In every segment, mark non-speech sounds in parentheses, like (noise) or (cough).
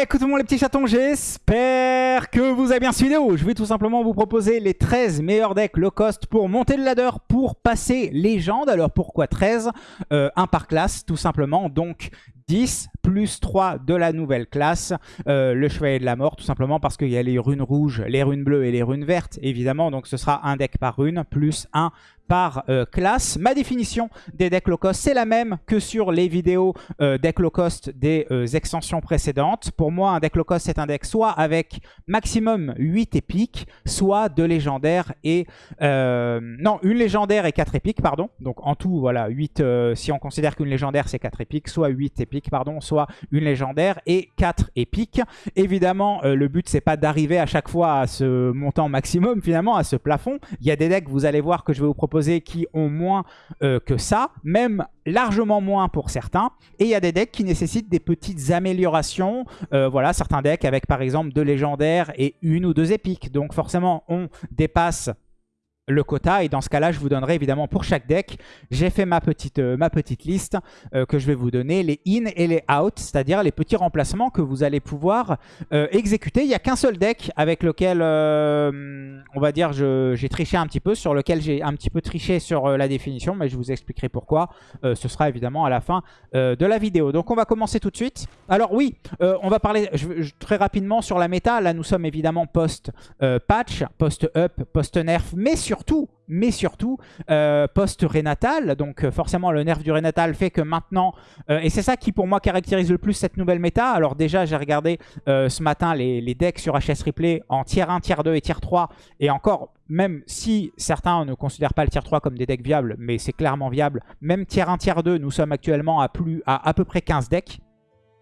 Écoutez-moi les petits chatons, j'espère que vous avez bien suivi vidéo. Je vais tout simplement vous proposer les 13 meilleurs decks low cost pour monter le ladder, pour passer légende. Alors pourquoi 13 euh, Un par classe tout simplement, donc 10 plus 3 de la nouvelle classe, euh, le chevalier de la mort, tout simplement parce qu'il y a les runes rouges, les runes bleues et les runes vertes, évidemment. Donc ce sera un deck par rune, plus un par euh, classe. Ma définition des decks low cost, c'est la même que sur les vidéos euh, deck low cost des extensions précédentes. Pour moi, un deck low cost, c'est un deck soit avec maximum 8 épiques, soit deux légendaires et... non, une légendaire et 4 épiques, pardon. Donc en tout, voilà, 8, si on considère qu'une légendaire, c'est 4 épiques, soit 8 épiques pardon, soit une légendaire et 4 épiques. Évidemment, euh, le but c'est pas d'arriver à chaque fois à ce montant maximum finalement, à ce plafond. Il y a des decks, vous allez voir que je vais vous proposer qui ont moins euh, que ça, même largement moins pour certains. Et il y a des decks qui nécessitent des petites améliorations. Euh, voilà, certains decks avec par exemple deux légendaires et une ou deux épiques. Donc forcément, on dépasse le quota. Et dans ce cas-là, je vous donnerai évidemment pour chaque deck, j'ai fait ma petite, euh, ma petite liste euh, que je vais vous donner, les in et les out, c'est-à-dire les petits remplacements que vous allez pouvoir euh, exécuter. Il n'y a qu'un seul deck avec lequel, on va dire, j'ai triché un petit peu, sur lequel j'ai un petit peu triché sur la définition, mais je vous expliquerai pourquoi. ce sera évidemment à la fin de la vidéo. Donc on va commencer tout de suite. Alors oui, on va parler très rapidement sur la méta. Là, nous sommes évidemment post-patch, post-up, post-nerf, mais sur surtout, mais surtout, euh, post-rénatal. Donc euh, forcément, le nerf du rénatal fait que maintenant... Euh, et c'est ça qui, pour moi, caractérise le plus cette nouvelle méta. Alors déjà, j'ai regardé ce matin les, les, decks sur HS Replay en tier 1, tier 2 et tier 3. Et encore, même si certains ne considèrent pas le tier 3 comme des decks viables, mais c'est clairement viable, même tier 1, tier 2, nous sommes actuellement à, plus, à à peu près 15 decks.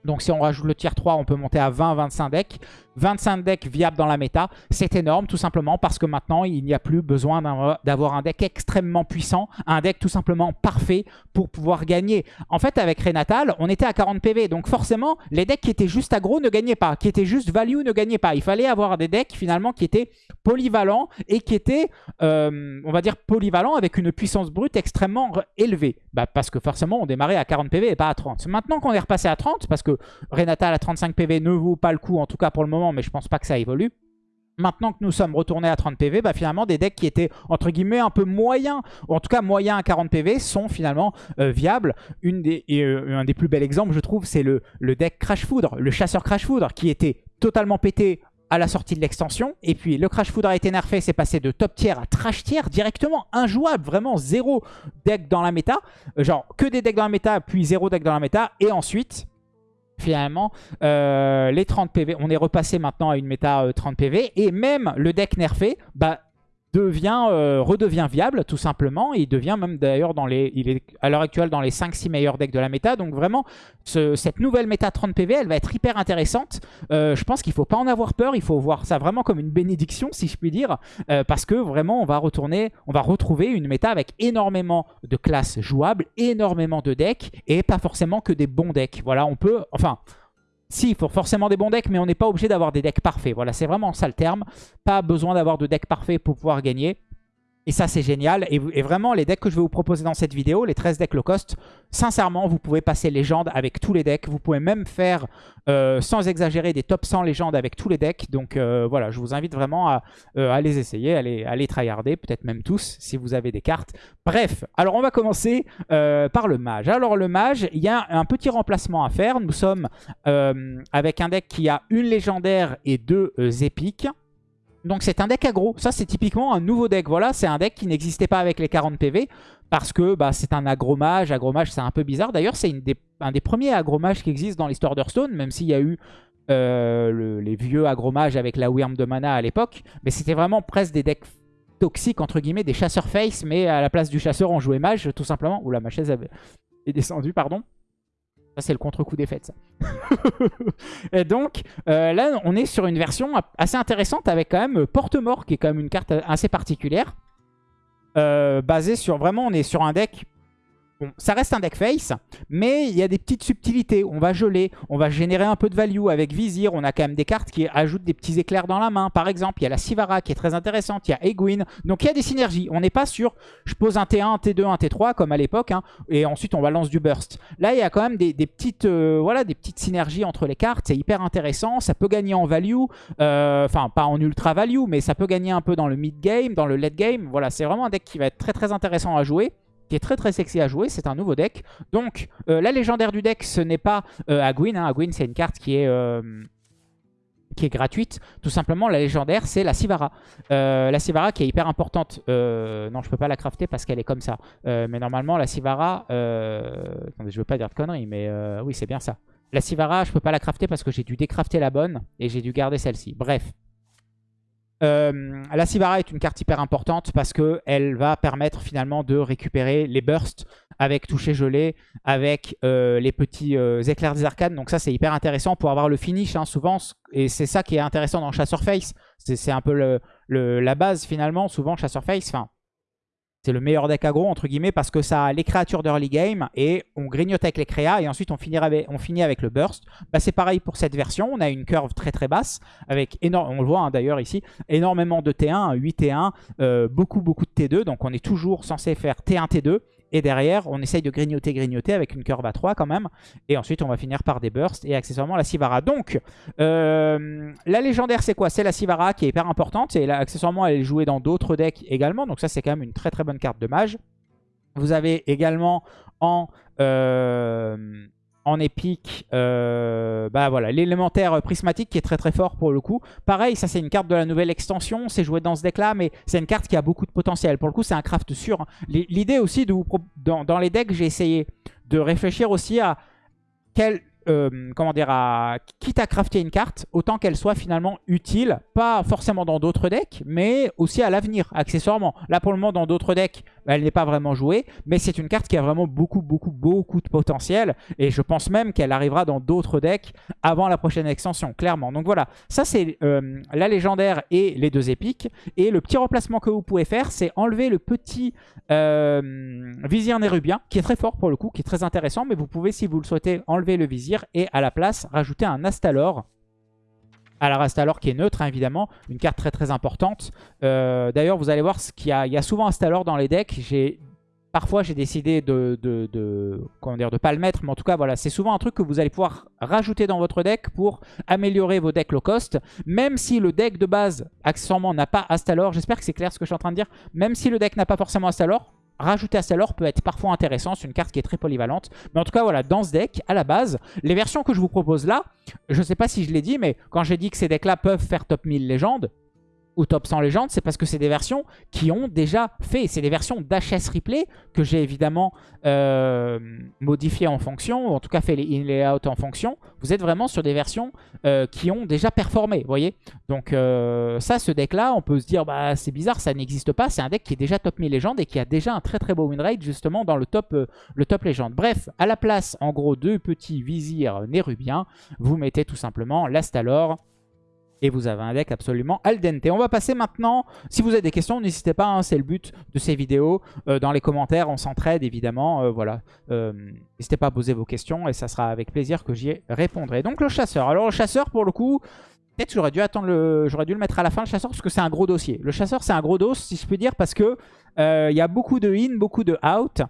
Donc si on rajoute le tier 3, on peut monter à 20-25 decks. 25 decks viables dans la méta, c'est énorme tout simplement parce que maintenant il n'y a plus besoin d'avoir un deck extrêmement puissant, un deck tout simplement parfait pour pouvoir gagner. En fait avec Renatal, on était à 40 PV, donc forcément les decks qui étaient juste aggro ne gagnaient pas, qui étaient juste value ne gagnaient pas. Il fallait avoir des decks finalement qui étaient polyvalents et qui étaient, euh, on va dire, polyvalents avec une puissance brute extrêmement élevée. Bah, parce que forcément on démarrait à 40 PV et pas à 30. Maintenant qu'on est repassé à 30, parce que Renatal à 35 PV ne vaut pas le coup, en tout cas pour le moment, mais je pense pas que ça évolue. Maintenant que nous sommes retournés à 30 PV, bah finalement des decks qui étaient entre guillemets un peu moyens, ou en tout cas moyens à 40 PV, sont finalement euh, viables. Une des, euh, un des plus bels exemples, je trouve, c'est le, le deck Crash Foudre, le chasseur Crash Foudre, qui était totalement pété à la sortie de l'extension. Et puis le Crash Foudre a été nerfé, c'est passé de top tier à trash tier directement, injouable, vraiment zéro deck dans la méta. Genre que des decks dans la méta, puis zéro deck dans la méta. Et ensuite, finalement, euh, les 30 PV, on est repassé maintenant à une méta 30 euh, PV, et même le deck nerfé, bah, devient, euh, redevient viable tout simplement. il devient même d'ailleurs dans les, il est à l'heure actuelle dans les 5-6 meilleurs decks de la méta. Donc vraiment, cette nouvelle méta 30 PV, elle va être hyper intéressante. Euh, je pense qu'il faut pas en avoir peur. Il faut voir ça vraiment comme une bénédiction, si je puis dire. Euh, parce que vraiment, on va retourner, on va retrouver une méta avec énormément de classes jouables, énormément de decks et pas forcément que des bons decks. Voilà, on peut, enfin... Si, il faut forcément des bons decks, mais on n'est pas obligé d'avoir des decks parfaits. Voilà, c'est vraiment ça le terme. Pas besoin d'avoir de decks parfaits pour pouvoir gagner. Et ça, c'est génial. Et, vraiment, les decks que je vais vous proposer dans cette vidéo, les 13 decks low cost, sincèrement, vous pouvez passer légende avec tous les decks. Vous pouvez même faire, euh, sans exagérer, des top 100 légendes avec tous les decks. Donc euh, voilà, je vous invite vraiment à, euh, les essayer, à les, à les tryharder, peut-être même tous, si vous avez des cartes. Bref, alors on va commencer par le mage. Alors le mage, il y a un petit remplacement à faire. Nous sommes avec un deck qui a une légendaire et deux épiques. Donc c'est un deck aggro. Ça c'est typiquement un nouveau deck. Voilà, c'est un deck qui n'existait pas avec les 40 PV. Parce que bah, c'est un agromage. Agromage c'est un peu bizarre. D'ailleurs c'est un des premiers agromages qui existent dans l'histoire d'Hearthstone. Même s'il y a eu euh, les vieux agromages avec la Wyrm de mana à l'époque. Mais c'était vraiment presque des decks toxiques entre guillemets. Des chasseurs face. Mais à la place du chasseur on jouait mage tout simplement. Oula ma chaise est descendue pardon. Ça, c'est le contre-coup des fêtes, ça. (laughs) et donc, euh, là, on est sur une version assez intéressante avec quand même Porte-Mort, qui est quand même une carte assez particulière. Euh, basée sur... Vraiment, on est sur un deck Bon, ça reste un deck face, mais il y a des petites subtilités. On va geler, on va générer un peu de value avec Vizir. On a quand même des cartes qui ajoutent des petits éclairs dans la main. Par exemple, il y a la Sivara qui est très intéressante. Il y a Egwin. Donc il y a des synergies. On n'est pas sur je pose un T1, un T2, un T3 comme à l'époque. Hein, et ensuite on balance du burst. Là, il y a quand même des, petites, euh, voilà, des petites synergies entre les cartes. C'est hyper intéressant. Ça peut gagner en value. Euh, enfin, pas en ultra value, mais ça peut gagner un peu dans le mid game, dans le late game. Voilà, c'est vraiment un deck qui va être très très intéressant à jouer qui est très très sexy à jouer. C'est un nouveau deck. Donc, euh, la légendaire du deck, ce n'est pas euh, Agwin. Hein. Agwin, c'est une carte qui est... Euh, qui est gratuite. Tout simplement, la légendaire, c'est la Sivara. la Sivara qui est hyper importante. non, je peux pas la crafter parce qu'elle est comme ça. mais normalement, la Sivara... attendez, je veux pas dire de conneries, mais oui, c'est bien ça. La Sivara, je peux pas la crafter parce que j'ai dû décrafter la bonne et j'ai dû garder celle-ci. Bref, euh, la Sivara est une carte hyper importante parce qu'elle va permettre finalement de récupérer les bursts avec toucher gelé, avec euh, les petits euh, éclairs des arcanes. Donc ça c'est hyper intéressant pour avoir le finish hein, souvent. Et c'est ça qui est intéressant dans Chasseur Face. C'est un peu la base finalement. Souvent Chasseur Face, enfin c'est le meilleur deck aggro, entre guillemets, parce que ça a les créatures d'early game et on grignote avec les créas et ensuite on, on finit avec le burst. Bah, c'est pareil pour cette version. On a une curve très très basse avec, énorme, on le voit hein, d'ailleurs ici, énormément de T1, 8 T1, euh, beaucoup beaucoup de T2. Donc on est toujours censé faire T1, T2. Et derrière, on essaye de grignoter, grignoter avec une curve à 3 quand même. Et ensuite, on va finir par des bursts et accessoirement la Sivara. Donc, euh, la légendaire, c'est quoi? C'est la Sivara qui est hyper importante. Et là, accessoirement, elle est jouée dans d'autres decks également. Donc ça, c'est quand même une très très bonne carte de mage. Vous avez également en... Euh, en épique, euh, bah voilà, l'élémentaire prismatique qui est très très fort pour le coup. Pareil, ça c'est une carte de la nouvelle extension, c'est joué dans ce deck là, mais c'est une carte qui a beaucoup de potentiel. Pour le coup, c'est un craft sûr. L'idée aussi, de vous dans, les decks, j'ai essayé de réfléchir aussi à quel euh, comment à, quitte à crafter une carte, autant qu'elle soit finalement utile, pas forcément dans d'autres decks, mais aussi à l'avenir, accessoirement. Là, pour le moment, dans d'autres decks, elle n'est pas vraiment jouée, mais c'est une carte qui a vraiment beaucoup, beaucoup, beaucoup de potentiel, et je pense même qu'elle arrivera dans d'autres decks avant la prochaine extension, clairement. Donc voilà, ça c'est euh, la légendaire et les deux épiques, et le petit remplacement que vous pouvez faire, c'est enlever le petit euh, vizir nérubien, qui est très fort pour le coup, qui est très intéressant, mais vous pouvez, si vous le souhaitez, enlever le vizir et à la place rajouter un Astalor. Alors Astalor qui est neutre hein, évidemment, une carte très très importante. Euh, d'ailleurs vous allez voir qu'il y, a, il y a souvent Astalor dans les decks. Parfois j'ai décidé de, de, comment de pas le mettre, mais en tout cas voilà, c'est souvent un truc que vous allez pouvoir rajouter dans votre deck pour améliorer vos decks low cost. Même si le deck de base accessoirement n'a pas Astalor, j'espère que c'est clair ce que je suis en train de dire, même si le deck n'a pas forcément Astalor, rajouter Astalor peut être parfois intéressant. C'est une carte qui est très polyvalente. Mais en tout cas, voilà, dans ce deck, à la base, les versions que je vous propose là, je ne sais pas si je l'ai dit, mais quand j'ai dit que ces decks-là peuvent faire top 1000 légendes, ou top 100 légendes, c'est parce que c'est des versions qui ont déjà fait. C'est des versions d'HS Replay que j'ai évidemment euh, modifiées en fonction, ou en tout cas fait les in layout en fonction. Vous êtes vraiment sur des versions euh, qui ont déjà performé, vous voyez? Donc euh, ça, ce deck-là, on peut se dire, bah c'est bizarre, ça n'existe pas. C'est un deck qui est déjà top 1000 légendes et qui a déjà un très très beau win rate justement dans le top, le top légende. Bref, à la place, en gros, deux petits vizirs nérubiens, vous mettez tout simplement l'Astalor, et vous avez un deck absolument al dente. On va passer maintenant, si vous avez des questions, n'hésitez pas, hein, c'est le but de ces vidéos. Euh, dans les commentaires, on s'entraide évidemment. Euh, voilà, euh, N'hésitez pas à poser vos questions et ça sera avec plaisir que j'y répondrai. Donc le chasseur. Alors le chasseur, pour le coup, peut-être j'aurais dû attendre le, j'aurais dû mettre à la fin le chasseur parce que c'est un gros dossier. Le chasseur, c'est un gros dos, si je peux dire, parce que il y a beaucoup de in, beaucoup de out.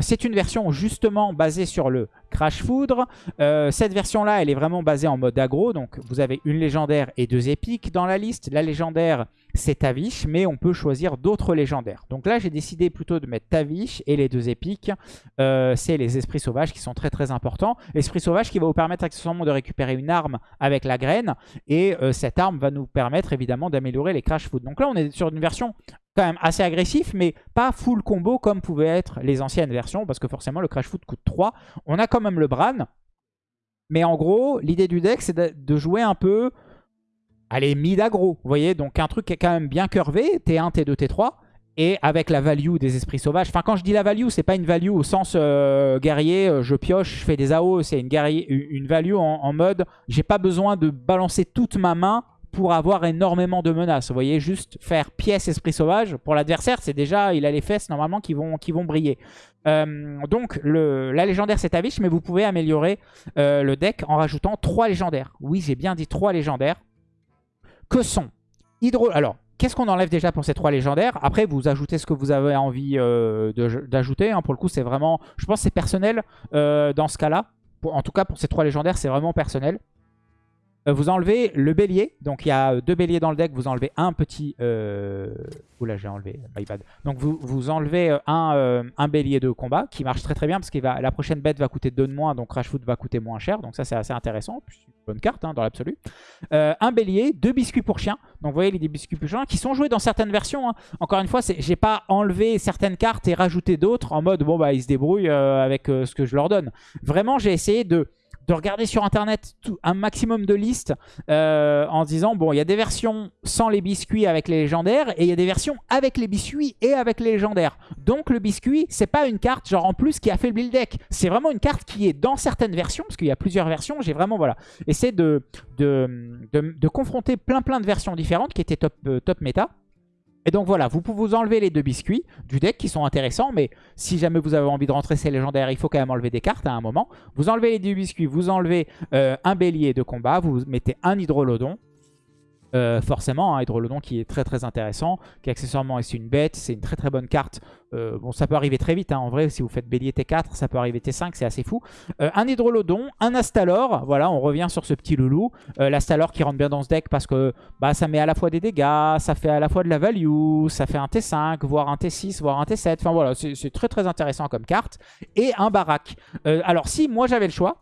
c'est une version justement basée sur le Crash Foudre. Euh, cette version-là, elle est vraiment basée en mode aggro. Donc, vous avez une légendaire et deux épiques dans la liste. La légendaire, c'est Tavish, mais on peut choisir d'autres légendaires. Donc là, j'ai décidé plutôt de mettre Tavish et les deux épiques. Euh, c'est les esprits sauvages qui sont très très importants. Esprit sauvage qui va vous permettre accessoirement de récupérer une arme avec la graine. Et euh, cette arme va nous permettre évidemment d'améliorer les Crash Food. Donc là, on est sur une version quand même assez agressif, mais pas full combo comme pouvaient être les anciennes versions, parce que forcément le Crash Foot coûte 3. On a quand même le Bran, mais en gros, l'idée du deck, c'est de, jouer un peu, allez, mid-aggro, vous voyez? Donc un truc qui est quand même bien curvé, T1, T2, T3, et avec la value des esprits sauvages. Enfin, quand je dis la value, c'est pas une value au sens euh, guerrier, euh, je pioche, je fais des AO, c'est une, une value en mode, j'ai pas besoin de balancer toute ma main pour avoir énormément de menaces. Vous voyez, juste faire pièce esprit sauvage, pour l'adversaire, c'est déjà, il a les fesses normalement qui vont, briller. Euh, donc, la légendaire, c'est Tavish, mais vous pouvez améliorer euh, le deck en rajoutant 3 légendaires. Oui, j'ai bien dit 3 légendaires. Que sont Hydro... Alors, qu'est-ce qu'on enlève déjà pour ces 3 légendaires? Après, vous ajoutez ce que vous avez envie euh, d'ajouter. Hein. Pour le coup, c'est vraiment... Je pense c'est personnel dans ce cas-là. En tout cas, pour ces 3 légendaires, c'est vraiment personnel. Euh, vous enlevez le bélier. Donc il y a deux béliers dans le deck. Vous enlevez un petit... Euh... Oula, j'ai enlevé. My bad. Donc vous, vous enlevez euh, un, euh, un, bélier de combat qui marche très très bien parce que la prochaine bête va coûter 2 de moins. Donc Rashfoot va coûter moins cher. Donc ça c'est assez intéressant. Bonne carte hein, dans l'absolu. un bélier, deux biscuits pour chien. Donc vous voyez les biscuits pour chien qui sont joués dans certaines versions. Hein. Encore une fois, j'ai pas enlevé certaines cartes et rajouté d'autres en mode bon bah ils se débrouillent avec ce que je leur donne. Vraiment j'ai essayé de de regarder sur internet un maximum de listes euh, en disant bon il y a des versions sans les biscuits avec les légendaires et il y a des versions avec les biscuits et avec les légendaires. Donc le biscuit c'est pas une carte genre en plus qui affaiblit le deck. C'est vraiment une carte qui est dans certaines versions parce qu'il y a plusieurs versions. J'ai vraiment voilà essayé de de, de, confronter plein plein de versions différentes qui étaient top, euh, top méta. Et donc voilà, vous pouvez vous enlever les deux biscuits du deck qui sont intéressants, mais si jamais vous avez envie de rentrer ces légendaires, il faut quand même enlever des cartes à un moment. Vous enlevez les deux biscuits, vous enlevez euh, un bélier de combat, vous mettez un hydrolodon, euh, forcément, un hein, Hydrolodon qui est très très intéressant, qui accessoirement est une bête, c'est une très très bonne carte. Euh, bon, ça peut arriver très vite, hein. en vrai, si vous faites bélier T4, ça peut arriver T5, c'est assez fou. Euh, un Hydrolodon, un Astalor, voilà, on revient sur ce petit loulou. L'Astalor qui rentre bien dans ce deck parce que bah, ça met à la fois des dégâts, ça fait à la fois de la value, ça fait un T5, voire un T6, voire un T7. Enfin voilà, c'est très très intéressant comme carte. Et un Barak. alors si moi j'avais le choix,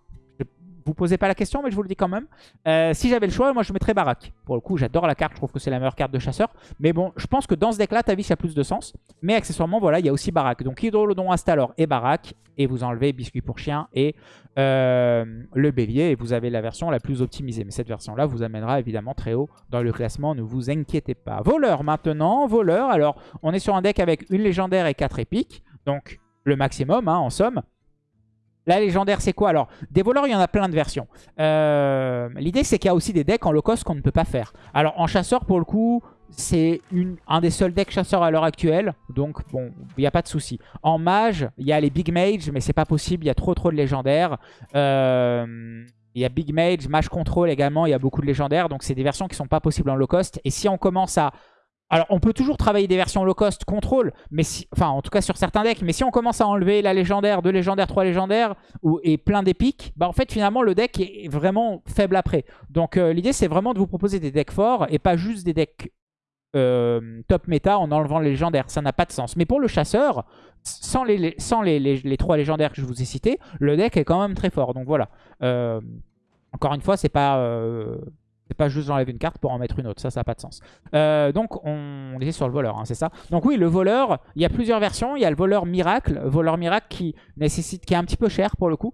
vous posez pas la question, mais je vous le dis quand même. Euh, si j'avais le choix, moi je mettrais Barak. Pour le coup, j'adore la carte, je trouve que c'est la meilleure carte de chasseur. Mais bon, je pense que dans ce deck-là, Tavish a plus de sens. Mais accessoirement, voilà, il y a aussi Barak. Donc Hydrolodon, Astalor et Barak. Et vous enlevez Biscuit pour chien et euh, le bélier. Et vous avez la version la plus optimisée. Mais cette version-là vous amènera évidemment très haut dans le classement. Ne vous inquiétez pas. Voleur maintenant, voleur. Alors, on est sur un deck avec une légendaire et quatre épiques. Donc, le maximum hein, en somme. La légendaire, c'est quoi? Alors, des voleurs, il y en a plein de versions. Euh, l'idée, c'est qu'il y a aussi des decks en low cost qu'on ne peut pas faire. Alors, en chasseur, pour le coup, c'est un des seuls decks chasseurs à l'heure actuelle. Donc, bon, il n'y a pas de souci. En mage, il y a les big mage, mais c'est pas possible. Il y a trop trop de légendaires. Euh, il y a Big Mage, Mage Control également, il y a beaucoup de légendaires. Donc c'est des versions qui sont pas possibles en low cost. Et si on commence à alors, on peut toujours travailler des versions low cost contrôle, mais enfin, en tout cas sur certains decks. Mais si on commence à enlever la légendaire, deux légendaires, trois légendaires ou, et plein d'épiques, bah en fait, finalement, le deck est vraiment faible après. Donc, euh, l'idée, c'est vraiment de vous proposer des decks forts et pas juste des decks euh, top méta en enlevant les légendaires. Ça n'a pas de sens. Mais pour le chasseur, sans les, trois légendaires que je vous ai cités, le deck est quand même très fort. Donc voilà. Euh, encore une fois, c'est pas c'est pas juste j'enlève une carte pour en mettre une autre, ça, ça n'a pas de sens. Euh, donc, on, est sur le voleur, hein, c'est ça Donc oui, le voleur, il y a plusieurs versions. Il y a le voleur miracle, voleur miracle qui nécessite, qui est un petit peu cher pour le coup.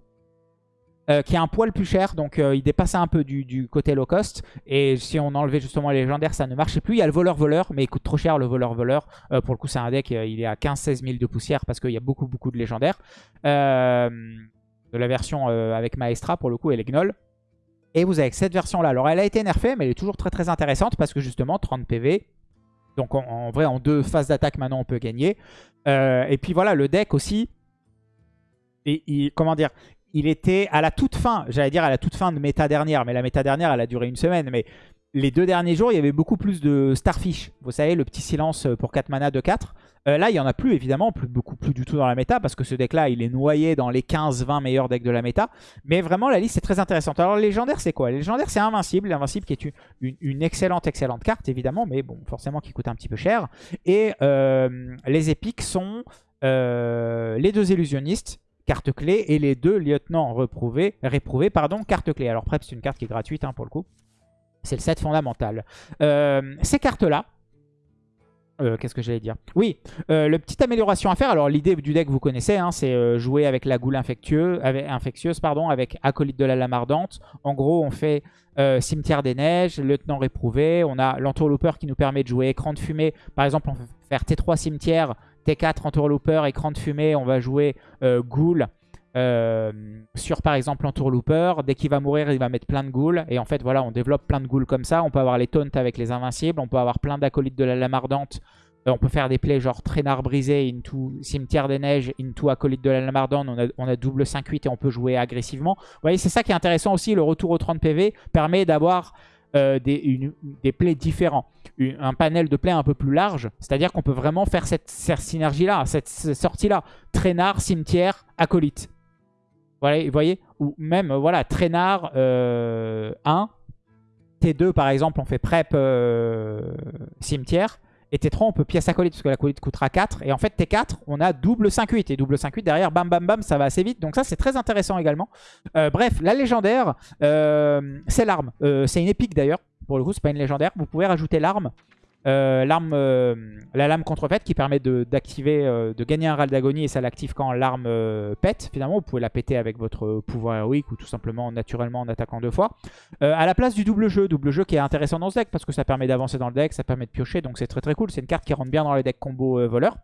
Euh, qui est un poil plus cher, donc euh, il dépasse un peu du, côté low cost. Et si on enlevait justement les légendaires, ça ne marchait plus. Il y a le voleur-voleur, mais il coûte trop cher le voleur-voleur. pour le coup, c'est un deck, il est à 15-16 000 de poussière parce qu'il y a beaucoup, beaucoup de légendaires. de la version avec Maestra, pour le coup, et les gnolls. Et vous avez cette version-là. Alors, elle a été nerfée, mais elle est toujours très très intéressante parce que justement, 30 PV. Donc, en, vrai, en deux phases d'attaque, maintenant, on peut gagner. Euh, et puis voilà, le deck aussi. Et, comment dire Il était à la toute fin, j'allais dire à la toute fin de méta dernière, mais la méta dernière, elle a duré une semaine. Mais les deux derniers jours, il y avait beaucoup plus de Starfish. Vous savez, le petit silence pour 4 mana de 4. Euh, là, il n'y en a plus, évidemment, plus, beaucoup plus du tout dans la méta, parce que ce deck-là, il est noyé dans les 15-20 meilleurs decks de la méta. Mais vraiment, la liste est très intéressante. Alors, légendaire, c'est quoi? Légendaire, c'est Invincible. Invincible qui est une, excellente, excellente carte, évidemment, mais bon, forcément qui coûte un petit peu cher. Et euh, les épiques sont euh, les deux illusionnistes, carte clé, et les deux lieutenants réprouvés, réprouvés pardon, carte clé. Alors, Prep, c'est une carte qui est gratuite, hein, pour le coup. C'est le set fondamental. ces cartes-là, euh, qu'est-ce que j'allais dire? Oui, euh, le petite amélioration à faire. Alors l'idée du deck, vous connaissez, hein, c'est euh, jouer avec la goule infectieuse, avec, pardon, avec acolyte de la lame ardente. En gros, on fait cimetière des neiges, lieutenant réprouvé. On a l'entourlooper qui nous permet de jouer écran de fumée. Par exemple, on peut faire T3 cimetière, T4 entourlooper, écran de fumée. On va jouer goule. Euh, sur par exemple Entourlooper. Dès qu'il va mourir, il va mettre plein de ghouls. Et en fait, voilà, on développe plein de ghouls comme ça. On peut avoir les taunts avec les invincibles. On peut avoir plein d'acolytes de la lame ardente. Euh, on peut faire des plays genre traînard brisé, into cimetière des neiges, into acolyte de la lame ardente. On a, double 5-8 et on peut jouer agressivement. Vous voyez, c'est ça qui est intéressant aussi. Le retour au 30 PV permet d'avoir euh, des, des plays différents. un panel de plays un peu plus large. C'est-à-dire qu'on peut vraiment faire cette, synergie-là, cette, sortie-là. Traînard, cimetière, acolyte. Vous voyez Ou même, voilà, traînard 1. Euh, T2, par exemple, on fait prep euh, cimetière. Et T3, on peut pièce acolyte, parce que l'acolyte coûtera 4. Et en fait, T4, on a double 5-8. Et double 5-8, derrière, bam, bam, bam, ça va assez vite. Donc ça, c'est très intéressant également. Euh, bref, la légendaire, c'est l'arme. c'est une épique d'ailleurs. Pour le coup, c'est pas une légendaire. Vous pouvez rajouter l'arme euh, l'arme, euh, la lame contrefaite qui permet d'activer, euh, de, gagner un râle d'agonie et ça l'active quand l'arme pète. Finalement, vous pouvez la péter avec votre pouvoir héroïque ou tout simplement naturellement en attaquant deux fois. à la place du double jeu, double jeu qui est intéressant dans ce deck parce que ça permet d'avancer dans le deck, ça permet de piocher, donc c'est très très cool. C'est une carte qui rentre bien dans les decks combo voleur.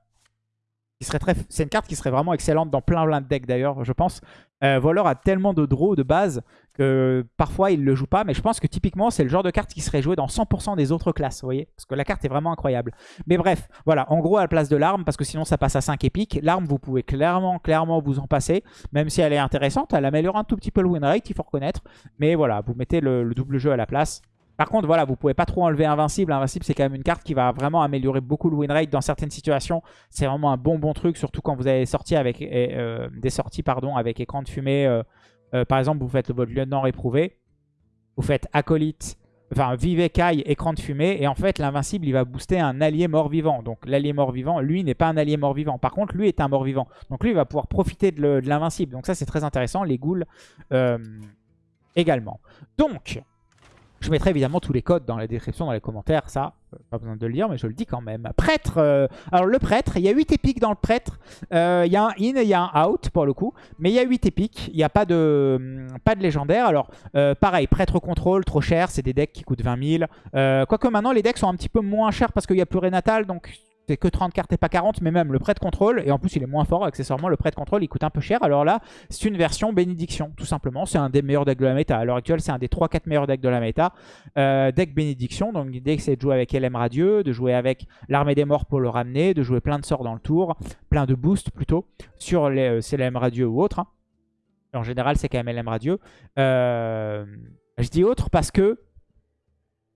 C'est une carte qui serait vraiment excellente dans plein plein de decks d'ailleurs, je pense. Euh, a tellement de draws de base que parfois il ne le joue pas. Mais je pense que typiquement c'est le genre de carte qui serait joué dans 100% des autres classes, vous voyez Parce que la carte est vraiment incroyable. Mais bref, voilà, en gros à la place de l'arme, parce que sinon ça passe à 5 épiques. L'arme, vous pouvez clairement, clairement vous en passer. Même si elle est intéressante, elle améliore un tout petit peu le win rate, il faut reconnaître. Mais voilà, vous mettez le double jeu à la place. Par contre, voilà, vous pouvez pas trop enlever Invincible. Invincible, c'est quand même une carte qui va vraiment améliorer beaucoup le win rate dans certaines situations. C'est vraiment un bon bon truc, surtout quand vous avez sorti avec, euh, des sorties pardon, avec écran de fumée. Euh, euh, par exemple, vous faites votre lieutenant réprouvé. Vous faites acolyte, enfin vive écaille, écran de fumée. Et en fait, l'invincible, il va booster un allié mort-vivant. Donc l'allié mort-vivant, lui, n'est pas un allié mort-vivant. Par contre, lui est un mort-vivant. Donc lui, il va pouvoir profiter de l'invincible. Donc ça, c'est très intéressant. Les ghouls également. Donc... Je mettrai évidemment tous les codes dans la description, dans les commentaires, ça, euh, pas besoin de le dire, mais je le dis quand même. Prêtre, euh, alors le prêtre, il y a 8 épiques dans le prêtre. Euh, il y a un in et il y a un out pour le coup, mais il y a 8 épiques, il n'y a pas de, hum, pas de légendaire. Alors pareil, prêtre contrôle, trop cher, c'est des decks qui coûtent 20 000. quoique maintenant les decks sont un petit peu moins chers parce qu'il y a plus Renatal, donc c'est que 30 cartes et pas 40, mais même le prêt de contrôle, et en plus il est moins fort, accessoirement le prêt de contrôle il coûte un peu cher, alors là c'est une version bénédiction, tout simplement, c'est un des meilleurs decks de la méta, à l'heure actuelle c'est un des 3-4 meilleurs decks de la méta, euh, deck bénédiction, donc l'idée c'est de jouer avec LM Radieux, de jouer avec l'armée des morts pour le ramener, de jouer plein de sorts dans le tour, plein de boosts plutôt, sur les euh, LM Radieux ou autre, hein. en général c'est quand même LM Radieux, euh, je dis autre parce que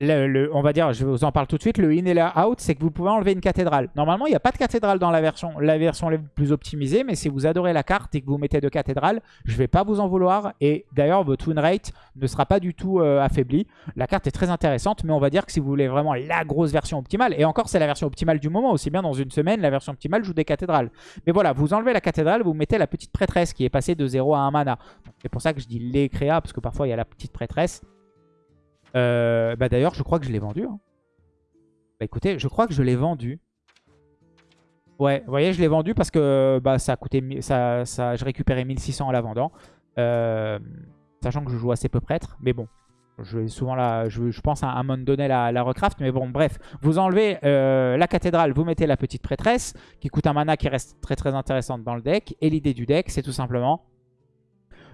on va dire, je vous en parle tout de suite, le in et le out, c'est que vous pouvez enlever une cathédrale. Normalement, il n'y a pas de cathédrale dans la version, la version la plus optimisée, mais si vous adorez la carte et que vous mettez de cathédrale, je ne vais pas vous en vouloir. Et d'ailleurs, votre win rate ne sera pas du tout euh, affaibli. La carte est très intéressante, mais on va dire que si vous voulez vraiment la grosse version optimale, et encore c'est la version optimale du moment, aussi bien dans une semaine, la version optimale joue des cathédrales. Mais voilà, vous enlevez la cathédrale, vous mettez la petite prêtresse qui est passée de 0 à 1 mana. C'est pour ça que je dis les créas, parce que parfois il y a la petite prêtresse. Euh, bah D'ailleurs, je crois que je l'ai vendu. Hein. Bah écoutez, je crois que je l'ai vendu. Ouais, vous voyez, je l'ai vendu parce que bah, ça a coûté, ça, ça, je récupérais 1600 en la vendant. Euh, sachant que je joue assez peu prêtre. Mais bon, je souvent la, je, pense à un moment donné la, recraft. Mais bon, bref. Vous enlevez euh, la cathédrale, vous mettez la petite prêtresse qui coûte un mana qui reste très très intéressante dans le deck. Et l'idée du deck, c'est tout simplement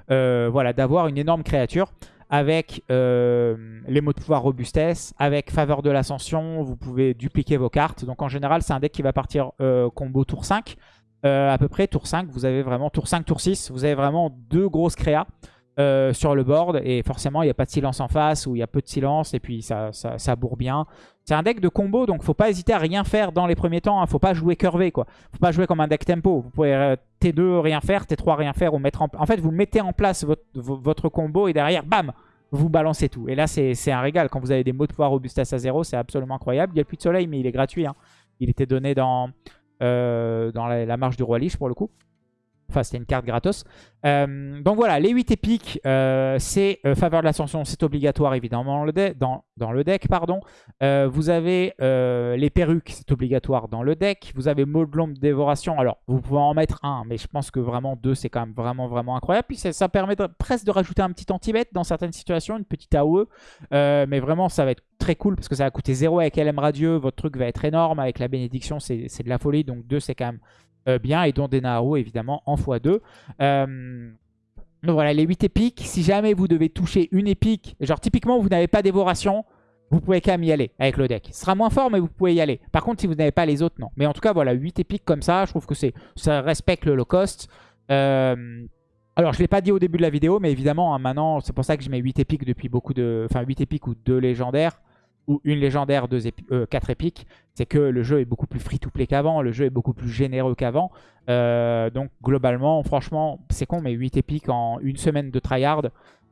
voilà, d'avoir une énorme créature avec euh, les mots de pouvoir robustesse, avec faveur de l'ascension, vous pouvez dupliquer vos cartes. Donc en général, c'est un deck qui va partir euh, combo tour 5. Euh, à peu près tour 5, vous avez vraiment tour 5, tour 6, vous avez vraiment deux grosses créas sur le board. Et forcément, il n'y a pas de silence en face ou il y a peu de silence et puis ça, ça, bourre bien. C'est un deck de combo, donc faut pas hésiter à rien faire dans les premiers temps. Hein. Faut pas jouer curvé, quoi. Faut pas jouer comme un deck tempo. Vous pouvez T2 rien faire, T3 rien faire ou mettre en... En fait, vous mettez en place votre, votre combo et derrière, bam vous balancez tout. Et là, c'est un régal. Quand vous avez des mots de pouvoir robustesse à 0, c'est absolument incroyable. Il y a le puits de soleil, mais il est gratuit. Hein. Il était donné dans, euh, dans la, la, marche du roi Lich, pour le coup. Enfin, c'était une carte gratos. Euh, donc voilà, les 8 épiques, euh, c'est euh, faveur de l'ascension, c'est obligatoire évidemment dans le, deck, pardon. vous avez les perruques, c'est obligatoire dans le deck. Vous avez mot de dévoration. Alors, vous pouvez en mettre un, mais je pense que vraiment deux, c'est quand même vraiment, vraiment incroyable. Puis ça, permet presque de rajouter un petit anti-bet dans certaines situations, une petite AOE. mais vraiment, ça va être très cool parce que ça va coûter 0 avec LM Radieux. Votre truc va être énorme. Avec la bénédiction, c'est de la folie. Donc 2, c'est quand même bien, et dont des Naharu évidemment en x2. donc voilà, les 8 épiques, si jamais vous devez toucher une épique, genre typiquement vous n'avez pas dévoration, vous pouvez quand même y aller avec le deck. Ce sera moins fort, mais vous pouvez y aller. Par contre, si vous n'avez pas les autres, non. Mais en tout cas, voilà, 8 épiques comme ça, je trouve que ça respecte le low cost. Euh, alors, je ne l'ai pas dit au début de la vidéo, mais évidemment, hein, maintenant, c'est pour ça que je mets 8 épiques depuis beaucoup de... Enfin, 8 épiques ou 2 légendaires, ou une légendaire, 2 4 euh, épiques. C'est que le jeu est beaucoup plus free-to-play qu'avant, le jeu est beaucoup plus généreux qu'avant. Euh, donc, globalement, franchement, c'est con, mais 8 épiques en une semaine de tryhard,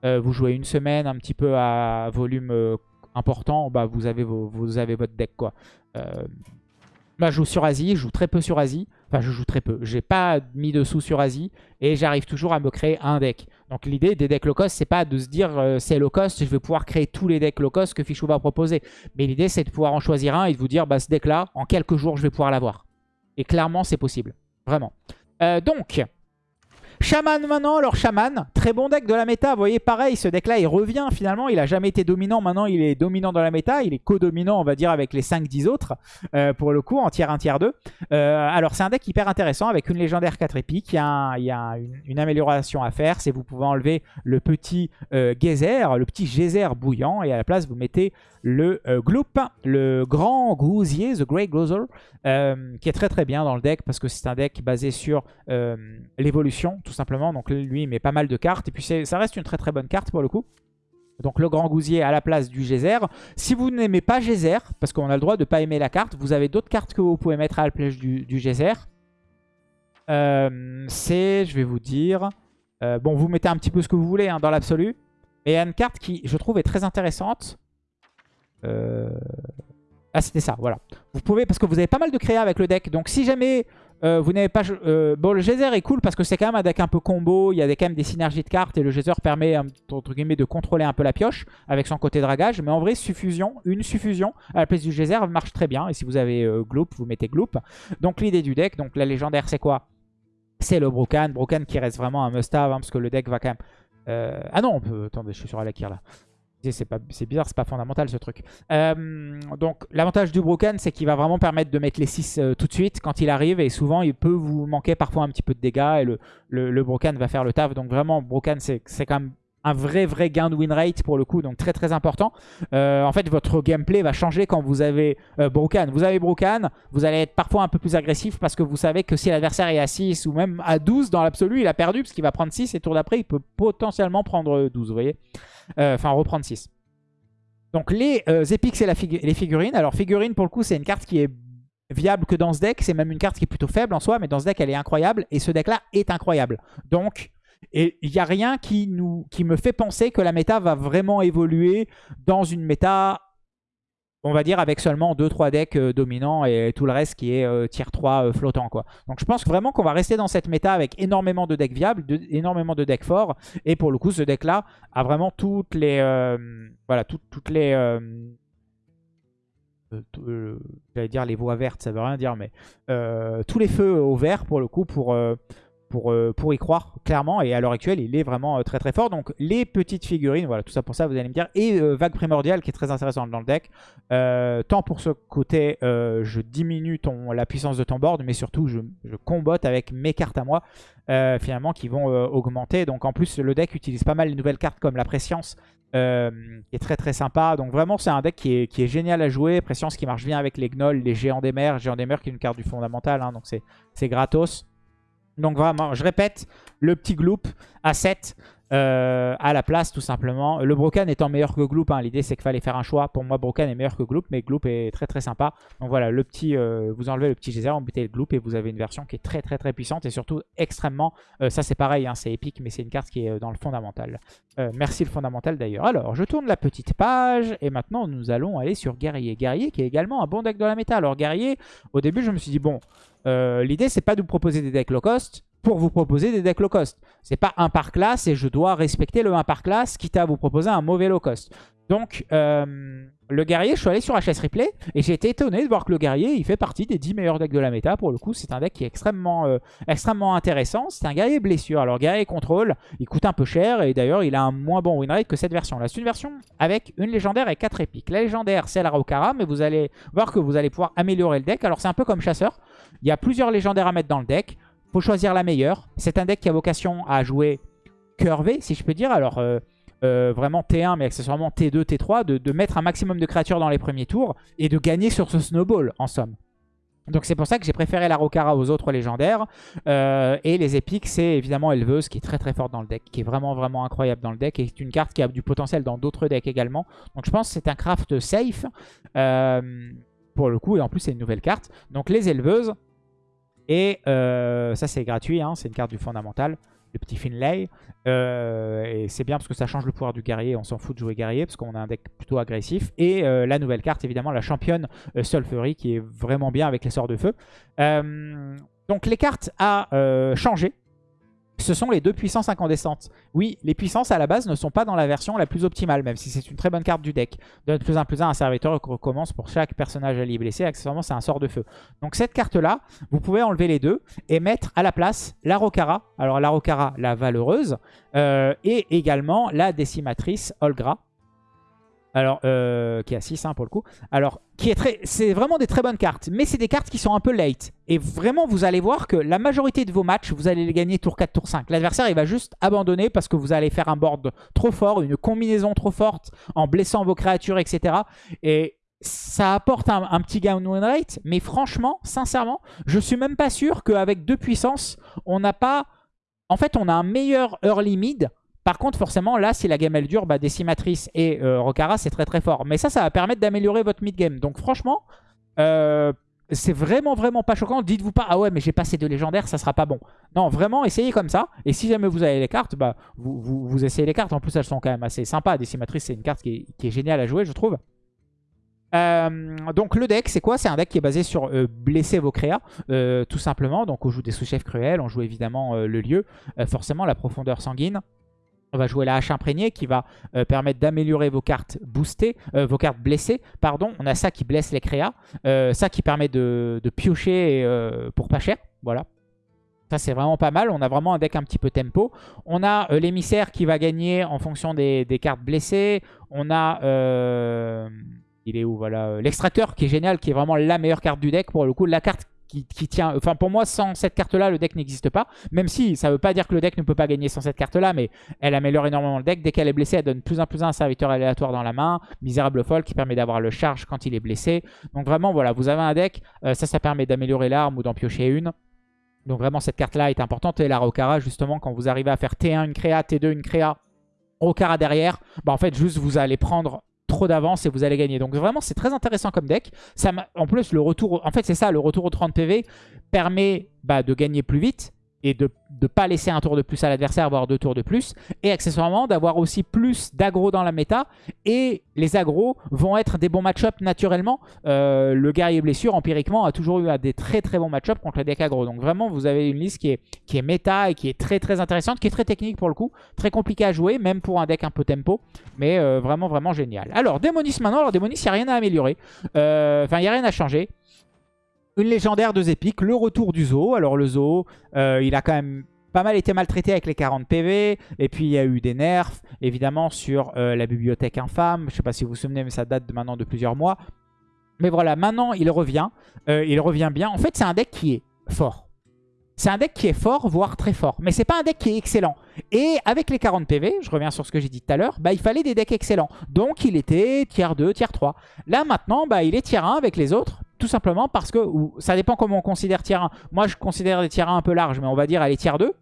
vous jouez une semaine un petit peu à volume important, bah, vous, avez vous avez votre deck. quoi. Euh, je joue sur Asie, je joue très peu sur Asie. Enfin, je joue très peu. J'ai pas mis de sous sur Asie et j'arrive toujours à me créer un deck. Donc l'idée des decks low cost, c'est pas de se dire euh, c'est low cost, je vais pouvoir créer tous les decks low cost que Fichou va proposer. Mais l'idée, c'est de pouvoir en choisir un et de vous dire bah, ce deck-là, en quelques jours, je vais pouvoir l'avoir. Et clairement, c'est possible. Vraiment. Euh, donc, Shaman maintenant, alors Shaman, très bon deck de la méta. Vous voyez, pareil, ce deck-là, il revient finalement. Il a jamais été dominant. Maintenant, il est dominant dans la méta. Il est co-dominant, on va dire, avec les 5-10 autres, euh, pour le coup, en tiers 1, tiers 2. Euh, alors, c'est un deck hyper intéressant avec une légendaire 4 épiques. Il y a, une, amélioration à faire. C'est vous pouvez enlever le petit euh, geyser, le petit geyser bouillant. Et à la place, vous mettez le Gloop, le grand gousier, The Gouser, euh, qui est très très bien dans le deck parce que c'est un deck basé sur l'évolution tout simplement. Donc lui il met pas mal de cartes et puis ça reste une très très bonne carte pour le coup. Donc le grand gousier à la place du geyser. Si vous n'aimez pas geyser, parce qu'on a le droit de ne pas aimer la carte, vous avez d'autres cartes que vous pouvez mettre à la place du, du geyser. c'est, je vais vous dire... bon, vous mettez un petit peu ce que vous voulez hein, dans l'absolu. Et il y a une carte qui, je trouve, est très intéressante. Euh, ah, c'était ça, voilà. Vous pouvez, parce que vous avez pas mal de créa avec le deck. Donc, si jamais euh, vous n'avez pas... Euh, bon, le geyser est cool parce que c'est quand même un deck un peu combo. Il y a quand même des synergies de cartes et le geyser permet, entre guillemets, de contrôler un peu la pioche avec son côté dragage. Mais en vrai, suffusion, une suffusion à la place du geyser marche très bien. Et si vous avez Gloop, vous mettez Gloop. Donc, l'idée du deck, donc la légendaire, c'est quoi? C'est le Brokan. Brokan qui reste vraiment un must-have hein, parce que le deck va quand même... Ah non, on peut... Attendez, je suis sur Alakir là. C'est bizarre, c'est pas fondamental ce truc. Euh, donc l'avantage du Broken, c'est qu'il va vraiment permettre de mettre les 6 euh, tout de suite quand il arrive. Et souvent, il peut vous manquer parfois un petit peu de dégâts. Et le, le, Broken va faire le taf. Donc vraiment, Broken, c'est quand même un vrai vrai gain de win rate pour le coup, donc très très important. Euh, en fait, votre gameplay va changer quand vous avez Broken. Vous avez Broken, vous allez être parfois un peu plus agressif parce que vous savez que si l'adversaire est à 6 ou même à 12 dans l'absolu, il a perdu parce qu'il va prendre 6 et tour d'après, il peut potentiellement prendre 12, vous voyez euh, enfin, reprendre 6. Donc les euh, épiques, et les figurines. Alors figurines, pour le coup, c'est une carte qui est viable que dans ce deck. C'est même une carte qui est plutôt faible en soi, mais dans ce deck, elle est incroyable. Et ce deck-là est incroyable. Donc, il n'y a rien qui, nous, qui me fait penser que la méta va vraiment évoluer dans une méta on va dire avec seulement 2-3 decks euh, dominants et tout le reste qui est euh, tier 3 euh, flottant. Quoi. Donc je pense vraiment qu'on va rester dans cette méta avec énormément de decks viables, énormément de decks forts. Et pour le coup, ce deck-là a vraiment toutes les... voilà, toutes les... J'allais dire les voies vertes, ça veut rien dire, mais tous les feux au vert pour le coup pour euh, pour y croire clairement. Et à l'heure actuelle, il est vraiment euh, très très fort. Donc les petites figurines, voilà, tout ça pour ça, vous allez me dire. Et euh, Vague Primordial qui est très intéressant dans le deck. tant pour ce côté, je diminue ton, la puissance de ton board, mais surtout je, combotte avec mes cartes à moi, finalement, qui vont augmenter. Donc en plus, le deck utilise pas mal les nouvelles cartes comme la Préscience, qui est très très sympa. Donc vraiment, c'est un deck qui est, qui est, génial à jouer. Préscience qui marche bien avec les Gnolls, les Géants des Mers. Géants des Mers qui est une carte du fondamental, hein, donc c'est gratos. Donc vraiment, je répète, le petit Gloop à 7 euh, à la place tout simplement. Le Broken étant meilleur que Gloop, hein. l'idée c'est qu'il fallait faire un choix. Pour moi, Broken est meilleur que Gloop, mais Gloop est très très sympa. Donc voilà, le petit, euh, vous enlevez le petit geyser, vous mettez le Gloop et vous avez une version qui est très très très puissante et surtout extrêmement... Euh, ça c'est pareil, hein, c'est épique, mais c'est une carte qui est dans le fondamental. merci le fondamental d'ailleurs. Alors, je tourne la petite page et maintenant nous allons aller sur Guerrier. Guerrier qui est également un bon deck de la méta. Alors Guerrier, au début je me suis dit, bon, l'idée c'est pas de vous proposer des decks low cost, pour vous proposer des decks low cost. C'est pas un par classe et je dois respecter le 1 par classe, quitte à vous proposer un mauvais low cost. Donc, euh, le guerrier, je suis allé sur HS Replay et j'ai été étonné de voir que le guerrier, il fait partie des 10 meilleurs decks de la méta. Pour le coup, c'est un deck qui est extrêmement, euh, extrêmement intéressant. C'est un guerrier blessure. Alors, guerrier contrôle, il coûte un peu cher et d'ailleurs, il a un moins bon win rate que cette version. Là, c'est une version avec une légendaire et 4 épiques. La légendaire, c'est la Raukara, mais vous allez voir que vous allez pouvoir améliorer le deck. Alors, c'est un peu comme chasseur. Il y a plusieurs légendaires à mettre dans le deck. Faut choisir la meilleure. C'est un deck qui a vocation à jouer curvé, si je peux dire. Alors... Euh, euh, vraiment T1 mais accessoirement T2, T3, de, mettre un maximum de créatures dans les premiers tours et de gagner sur ce snowball en somme. Donc c'est pour ça que j'ai préféré la Rokara aux autres légendaires. Euh, et les épiques, c'est évidemment Éleveuse qui est très très forte dans le deck, qui est vraiment vraiment incroyable dans le deck. Et c'est une carte qui a du potentiel dans d'autres decks également. Donc je pense que c'est un craft safe pour le coup. Et en plus c'est une nouvelle carte. Donc les Éleveuses. Et ça c'est gratuit, hein, c'est une carte du fondamental le petit Finlay. Euh, et c'est bien parce que ça change le pouvoir du guerrier. On s'en fout de jouer guerrier parce qu'on a un deck plutôt agressif. Et euh, la nouvelle carte, évidemment, la championne euh, Sulfury qui est vraiment bien avec les sorts de feu. donc les cartes à changer ce sont les deux puissances incandescentes. Oui, les puissances à la base ne sont pas dans la version la plus optimale, même si c'est une très bonne carte du deck. Donne plus un plus un un serviteur qui recommence pour chaque personnage allié blessé. Accessoirement, c'est un sort de feu. Donc cette carte-là, vous pouvez enlever les deux et mettre à la place la Rokara. Alors la Rokara, la Valeureuse, euh, et également la Décimatrice Olgra. Alors, euh, qui est à 6 hein, pour le coup. Alors, qui est très, c'est vraiment des très bonnes cartes. Mais c'est des cartes qui sont un peu late. Et vraiment, vous allez voir que la majorité de vos matchs, vous allez les gagner tour 4, tour 5. L'adversaire, il va juste abandonner parce que vous allez faire un board trop fort, une combinaison trop forte, en blessant vos créatures, etc. Et ça apporte un, petit gain win rate. Mais franchement, sincèrement, je suis même pas sûr qu'avec deux puissances, on n'a pas... En fait, on a un meilleur early mid par contre, forcément, là, si la game elle dure, bah, Décimatrice et euh, Rokara, c'est très très fort. Mais ça, ça va permettre d'améliorer votre mid-game. Donc franchement, euh, c'est vraiment vraiment pas choquant. Dites-vous pas, ah ouais, mais j'ai passé de légendaire, ça sera pas bon. Non, vraiment, essayez comme ça. Et si jamais vous avez les cartes, bah, vous, vous, essayez les cartes. En plus, elles sont quand même assez sympas. Décimatrice, c'est une carte qui est, géniale à jouer, je trouve. Euh, donc le deck c'est quoi? C'est un deck qui est basé sur blesser vos créas tout simplement. Donc on joue des sous-chefs cruels, on joue évidemment le lieu, forcément la profondeur sanguine. On va jouer la hache imprégnée qui va euh, permettre d'améliorer vos cartes boostées, euh, vos cartes blessées. Pardon, on a ça qui blesse les créas, euh, ça qui permet de, piocher pour pas cher. Voilà. Ça c'est vraiment pas mal, on a vraiment un deck un petit peu tempo. On a l'émissaire qui va gagner en fonction des, cartes blessées. On a... il est où Voilà. L'extracteur qui est génial, qui est vraiment la meilleure carte du deck pour le coup. La carte qui, tient... Enfin, pour moi, sans cette carte-là, le deck n'existe pas. Même si, ça veut pas dire que le deck ne peut pas gagner sans cette carte-là, mais elle améliore énormément le deck. Dès qu'elle est blessée, elle donne plus un plus un serviteur aléatoire dans la main. Misérable folle qui permet d'avoir le charge quand il est blessé. Donc vraiment, voilà, vous avez un deck. Euh, ça, ça permet d'améliorer l'arme ou d'en piocher une. Donc vraiment, cette carte-là est importante. Et la Rokara, justement, quand vous arrivez à faire T1 une créa, T2 une créa, Rokara derrière, bah en fait, juste vous allez prendre trop d'avance et vous allez gagner. Donc vraiment, c'est très intéressant comme deck. Ça en plus, le retour, en fait, c'est ça, le retour au 30 PV permet bah, de gagner plus vite et de ne pas laisser un tour de plus à l'adversaire, voire deux tours de plus. Et accessoirement, d'avoir aussi plus d'aggro dans la méta. Et les agros vont être des bons match-up naturellement. Euh, le guerrier blessure, empiriquement, a toujours eu des très très bons match-up contre les decks aggro. Donc vraiment, vous avez une liste qui est, qui est méta et qui est très très intéressante, qui est très technique pour le coup. Très compliqué à jouer, même pour un deck un peu tempo. Mais euh, vraiment vraiment génial. Alors, Démonis maintenant. Alors, Démonis, il n'y a rien à améliorer. Euh, enfin, il n'y a rien à changer. Une légendaire, deux épiques, le retour du zoo. Alors le zoo, euh, il a quand même pas mal été maltraité avec les 40 PV. Et puis il y a eu des nerfs, évidemment, sur euh, la bibliothèque infâme. Je sais pas si vous vous souvenez, mais ça date maintenant de plusieurs mois. Mais voilà, maintenant il revient. Euh, il revient bien. En fait, c'est un deck qui est fort. C'est un deck qui est fort, voire très fort. Mais c'est pas un deck qui est excellent. Et avec les 40 PV, je reviens sur ce que j'ai dit tout à l'heure, bah, il fallait des decks excellents. Donc il était tier 2, tier 3. Là maintenant, bah, il est tier 1 avec les autres. Tout simplement parce que, ça dépend comment on considère tier 1. Moi je considère les tier 1 un peu larges, mais on va dire elle est tier 2.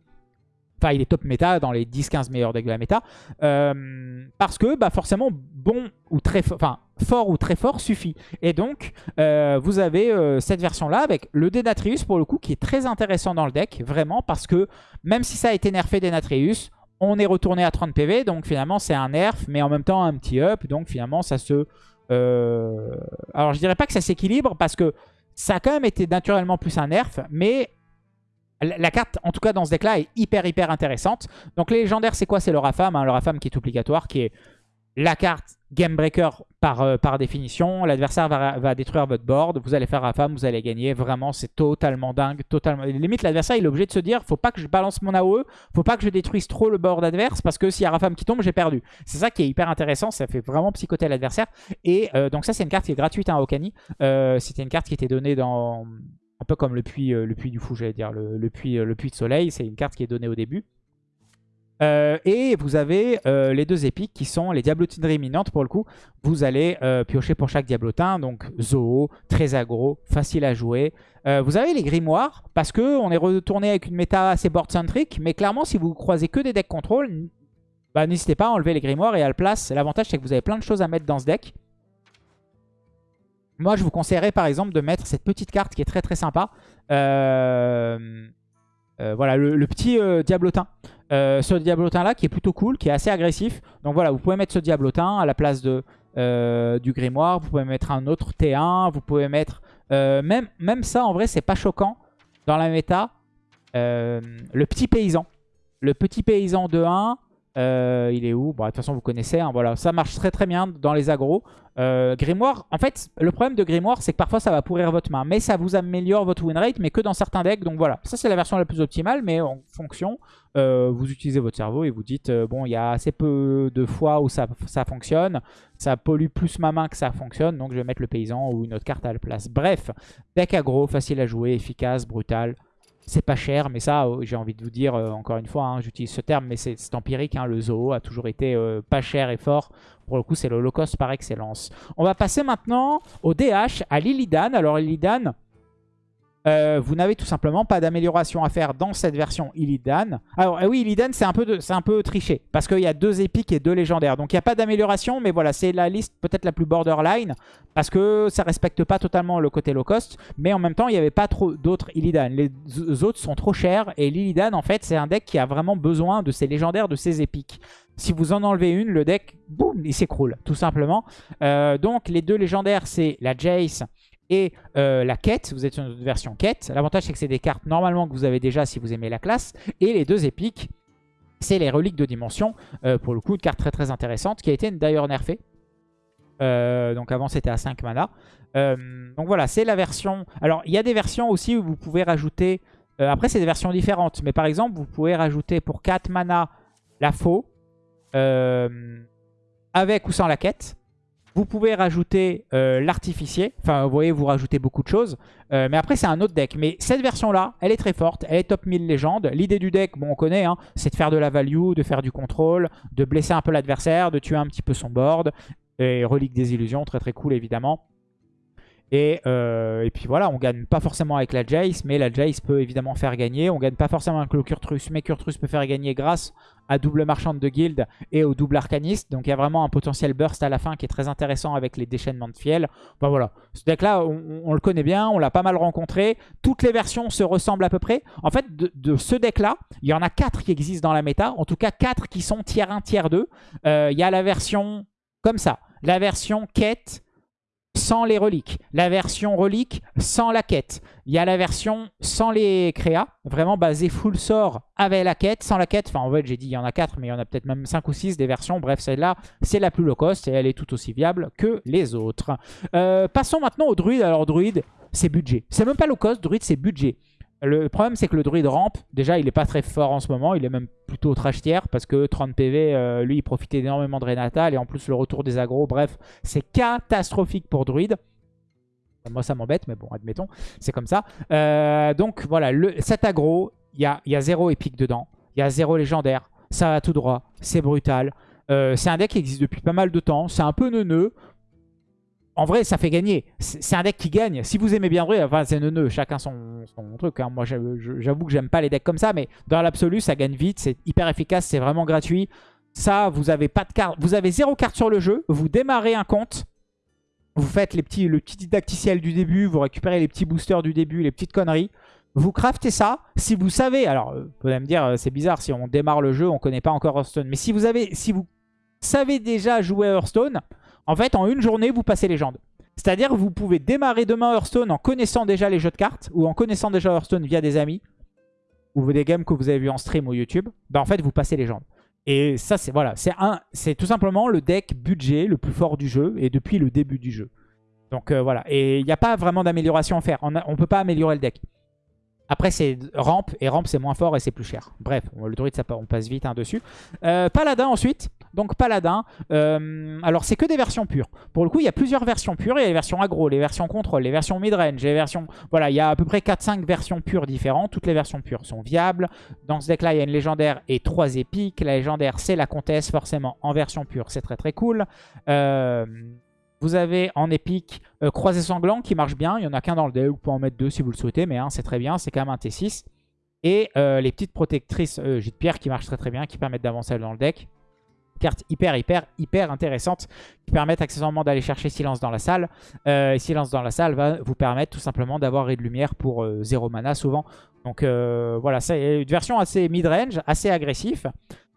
Enfin, il est top méta dans les 10-15 meilleurs decks de la méta. Euh, parce que bah, forcément, bon ou très fort, fort ou très fort suffit. Et donc, euh, vous avez euh, cette version-là avec le Denatrius pour le coup qui est très intéressant dans le deck. Vraiment, parce que même si ça a été nerfé Denatrius, on est retourné à 30 PV. Donc finalement, c'est un nerf, mais en même temps un petit up. Donc finalement, ça se... Alors, je dirais pas que ça s'équilibre parce que ça a quand même été naturellement plus un nerf, mais la carte, en tout cas dans ce deck-là, est hyper hyper intéressante. Donc les légendaires, c'est quoi? C'est le Rafam, hein, le Rafam qui est obligatoire, qui est la carte game breaker par, euh, par définition. L'adversaire va, détruire votre board. Vous allez faire Rafam, vous allez gagner. Vraiment, c'est totalement dingue. Totalement... Limite, l'adversaire, il est obligé de se dire faut pas que je balance mon AOE, faut pas que je détruise trop le board adverse parce que s'il y a Rafam qui tombe, j'ai perdu. C'est ça qui est hyper intéressant. Ça fait vraiment psychoter l'adversaire. Et euh, donc, ça, c'est une carte qui est gratuite à hein, Okani. Euh, C'était une carte qui était donnée dans. Un peu comme le puits, le puits du fou, j'allais dire. Le, puits, le puits de soleil. C'est une carte qui est donnée au début. Euh, et vous avez euh, les deux épiques qui sont les diablotineries imminentes pour le coup. Vous allez euh, piocher pour chaque diablotin, donc Zoo, très aggro, facile à jouer. vous avez les grimoires, parce qu'on est retourné avec une méta assez board-centric, mais clairement si vous croisez que des decks contrôle, bah, n'hésitez pas à enlever les grimoires et à le place. L'avantage c'est que vous avez plein de choses à mettre dans ce deck. Moi je vous conseillerais par exemple de mettre cette petite carte qui est très très sympa. Voilà, le petit diablotin. Euh, ce diablotin là qui est plutôt cool, qui est assez agressif. Donc voilà, vous pouvez mettre ce diablotin à la place euh, du grimoire. Vous pouvez mettre un autre T1. Vous pouvez mettre... Euh, même, même ça, en vrai, c'est pas choquant dans la méta. le petit paysan. Le petit paysan de 1 euh, il est où? Bon, de toute façon, vous connaissez. Hein, voilà, ça marche très très bien dans les agros. Euh, Grimoire, en fait, le problème de Grimoire, c'est que parfois ça va pourrir votre main. Mais ça vous améliore votre win rate, mais que dans certains decks. Donc voilà, ça c'est la version la plus optimale. Mais en fonction, euh, vous utilisez votre cerveau et vous dites, bon, il y a assez peu de fois où ça, ça fonctionne. Ça pollue plus ma main que ça fonctionne. Donc je vais mettre le paysan ou une autre carte à la place. Bref, deck aggro, facile à jouer, efficace, brutal. C'est pas cher, mais ça, euh, j'ai envie de vous dire, euh, encore une fois, hein, j'utilise ce terme, mais c'est empirique. Hein, le zoo a toujours été euh, pas cher et fort. Pour le coup, c'est l'Holocauste par excellence. On va passer maintenant au DH, à Lilidan. Alors Lilidan, euh, vous n'avez tout simplement pas d'amélioration à faire dans cette version Illidan. Alors eh oui, Illidan c'est un, peu triché, parce qu'il y a deux épiques et deux légendaires. Donc il n'y a pas d'amélioration, mais voilà, c'est la liste peut-être la plus borderline, parce que ça respecte pas totalement le côté low cost, mais en même temps il n'y avait pas trop d'autres Illidan. Les autres sont trop chers, et l'Illidan en fait c'est un deck qui a vraiment besoin de ses légendaires, de ses épiques. Si vous en enlevez une, le deck, boum, il s'écroule, tout simplement. Euh, donc les deux légendaires, c'est la Jace et euh, la quête, vous êtes sur une version quête. L'avantage c'est que c'est des cartes normalement que vous avez déjà si vous aimez la classe. Et les deux épiques, c'est les reliques de dimension. Euh, pour le coup, une carte très très intéressante qui a été d'ailleurs nerfée. Euh, donc avant c'était à 5 mana. donc voilà, c'est la version... Alors il y a des versions aussi où vous pouvez rajouter... après c'est des versions différentes. Mais par exemple vous pouvez rajouter pour 4 mana la faux. avec ou sans la quête. Vous pouvez rajouter euh, l'artificier. Enfin, vous voyez, vous rajoutez beaucoup de choses. Euh, mais après, c'est un autre deck. Mais cette version-là, elle est très forte. Elle est top 1000 légende. L'idée du deck, bon, on connaît, hein, c'est de faire de la value, de faire du contrôle, de blesser un peu l'adversaire, de tuer un petit peu son board. Et relique des illusions, très très cool évidemment. Euh, et, puis voilà, on gagne pas forcément avec la Jace, mais la Jace peut évidemment faire gagner. On gagne pas forcément avec le Kurtrus, mais Kurtrus peut faire gagner grâce à double marchande de guild et au double arcaniste. Donc il y a vraiment un potentiel burst à la fin qui est très intéressant avec les déchaînements de fiel. Enfin voilà, ce deck là, on, le connaît bien, on l'a pas mal rencontré. Toutes les versions se ressemblent à peu près. En fait, de, ce deck là, il y en a 4 qui existent dans la méta. En tout cas, 4 qui sont tiers 1, tiers 2. Euh, il y a la version comme ça, la version quête sans les reliques. La version relique sans la quête. Il y a la version sans les créas, vraiment basée full sort avec la quête, sans la quête. Enfin, en fait, j'ai dit il y en a 4, mais il y en a peut-être même 5 ou 6 des versions. Bref, celle-là, c'est la plus low cost et elle est tout aussi viable que les autres. Euh, passons maintenant au druide. Alors, druide, c'est budget. C'est même pas low cost, druide, c'est budget. Le problème, c'est que le druide rampe, déjà, il est pas très fort en ce moment. Il est même plutôt trash parce que 30 PV, euh, lui, il profitait énormément de Renatal. Et en plus, le retour des agros, bref, c'est catastrophique pour druide. Moi, ça m'embête, mais bon, admettons, c'est comme ça. Euh, donc, voilà, cet aggro, il y a, y a zéro épique dedans. Il y a zéro légendaire. Ça va tout droit. C'est brutal. Euh, c'est un deck qui existe depuis pas mal de temps. C'est un peu neuneux en vrai, ça fait gagner. C'est un deck qui gagne. Si vous aimez bien vrai, enfin c'est neuneux, chacun son, truc. Hein. Moi, j'avoue que j'aime pas les decks comme ça, mais dans l'absolu, ça gagne vite. C'est hyper efficace, c'est vraiment gratuit. Ça, vous avez pas de carte. Vous avez zéro carte sur le jeu. Vous démarrez un compte. Vous faites les petits, le petit didacticiel du début. Vous récupérez les petits boosters du début, les petites conneries. Vous craftez ça. Si vous savez, alors vous pouvez me dire, euh, c'est bizarre, si on démarre le jeu, on connaît pas encore Hearthstone. Mais si vous avez, si vous savez déjà jouer Hearthstone, en fait, en une journée, vous passez légende. C'est-à-dire que vous pouvez démarrer demain Hearthstone en connaissant déjà les jeux de cartes ou en connaissant déjà Hearthstone via des amis ou des games que vous avez vus en stream ou YouTube. Bah en fait, vous passez légende. Et ça, c'est voilà, c'est tout simplement le deck budget le plus fort du jeu et depuis le début du jeu. Donc euh, voilà, et il n'y a pas vraiment d'amélioration à faire. On ne peut pas améliorer le deck. Après, c'est rampe, et rampe, c'est moins fort et c'est plus cher. Bref, le druide, ça, on passe vite hein, dessus. Euh, paladin ensuite. Donc paladin, euh, alors c'est que des versions pures. Pour le coup, il y a plusieurs versions pures. Il y a les versions aggro, les versions contrôle, les versions midrange, les versions... Voilà, il y a à peu près 4-5 versions pures différentes. Toutes les versions pures sont viables. Dans ce deck-là, il y a une légendaire et 3 épiques. La légendaire, c'est la comtesse, forcément, en version pure. C'est très très cool. Euh... Vous avez en épique euh, Croisé Sanglant qui marche bien. Il n'y en a qu'un dans le deck. Vous pouvez en mettre deux si vous le souhaitez, mais un c'est très bien. C'est quand même un T6. Et les petites protectrices euh, de pierre qui marchent très très bien, qui permettent d'avancer dans le deck. Carte hyper hyper hyper intéressante qui permettent accessoirement d'aller chercher Silence dans la salle. et Silence dans la salle va vous permettre tout simplement d'avoir Ray de lumière pour 0 mana souvent. Donc voilà, c'est une version assez mid-range, assez agressif.